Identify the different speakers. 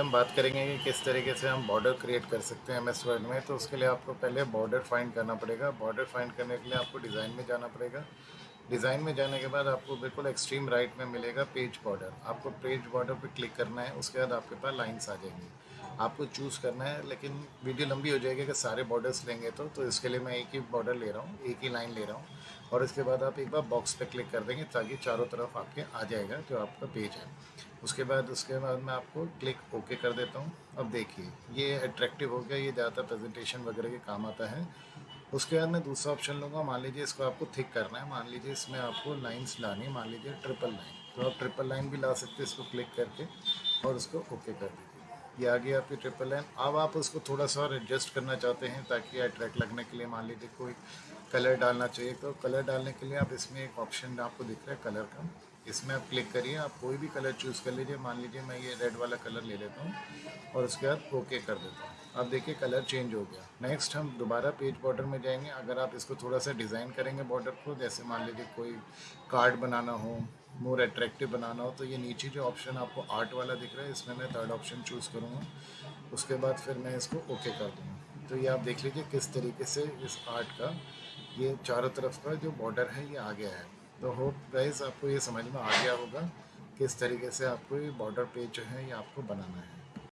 Speaker 1: हम बात करेंगे कि किस तरीके से हम बॉर्डर क्रिएट कर सकते हैं एम एस वर्ड में। तो उसके लिए आपको पहले बॉर्डर फाइंड करना पड़ेगा। बॉर्डर फाइंड करने के लिए आपको डिज़ाइन में जाना पड़ेगा। डिज़ाइन में जाने के बाद आपको बिल्कुल एक्सट्रीम राइट में मिलेगा पेज बॉर्डर आपको पेज बॉर्डर पर क्लिक करना है, उसके बाद आपके पास लाइन्स आ जाएँगी। आपको चूज़ करना है, लेकिन वीडियो लंबी हो जाएगी, अगर सारे बॉर्डर्स लेंगे तो तो इसके लिए मैं एक ही बॉर्डर ले रहा हूँ, एक ही लाइन ले रहा हूँ। और इसके बाद आप एक बार बॉक्स पे क्लिक कर देंगे, ताकि चारों तरफ़ आपके आ जाएगा जो आपका पेज है। उसके बाद उसके बाद मैं आपको क्लिक ओके कर देता हूँ। अब देखिए, ये अट्रैक्टिव हो गया, ये ज़्यादा प्रेजेंटेशन वगैरह के काम आता है। उसके बाद मैं दूसरा ऑप्शन लूँगा। मान लीजिए इसको आपको थिक करना है। मान लीजिए इसमें आपको लाइन्स लानी है। मान लीजिए ट्रिपल लाइन तो आप ट्रिपल लाइन भी ला सकते हैं इसको क्लिक करके और उसको ओके कर दीजिए। ये आ गया आपकी ट्रिपल लाइन अब आप उसको थोड़ा सा और एडजस्ट करना चाहते हैं ताकि अट्रैक्ट लगने के लिए मान लीजिए कोई कलर डालना चाहिए। तो कलर डालने के लिए आप इसमें एक ऑप्शन आपको दिख रहा है कलर का। इसमें आप क्लिक करिए, आप कोई भी कलर चूज़ कर लीजिए। मान लीजिए मैं ये रेड वाला कलर ले लेता हूँ और उसके बाद ओके कर देता हूँ। अब देखिए कलर चेंज हो गया। नेक्स्ट हम दोबारा पेज बॉर्डर में जाएँगे। अगर आप इसको थोड़ा सा डिज़ाइन करेंगे बॉर्डर को, जैसे मान लीजिए कोई कार्ड बनाना हो मोर अट्रैक्टिव बनाना हो तो ये नीचे जो ऑप्शन आपको आर्ट वाला दिख रहा है, इसमें मैं थर्ड ऑप्शन चूज़ करूँगा। उसके बाद फिर मैं इसको ओके कर दूँगा। तो ये आप देख लीजिए किस तरीके से इस आर्ट का ये चारों तरफ़ का जो बॉर्डर है, ये आ गया है। तो होप गाइज़ आपको ये समझ में आ गया होगा किस तरीके से आपको ये बॉर्डर पेज जो है, ये आपको बनाना है।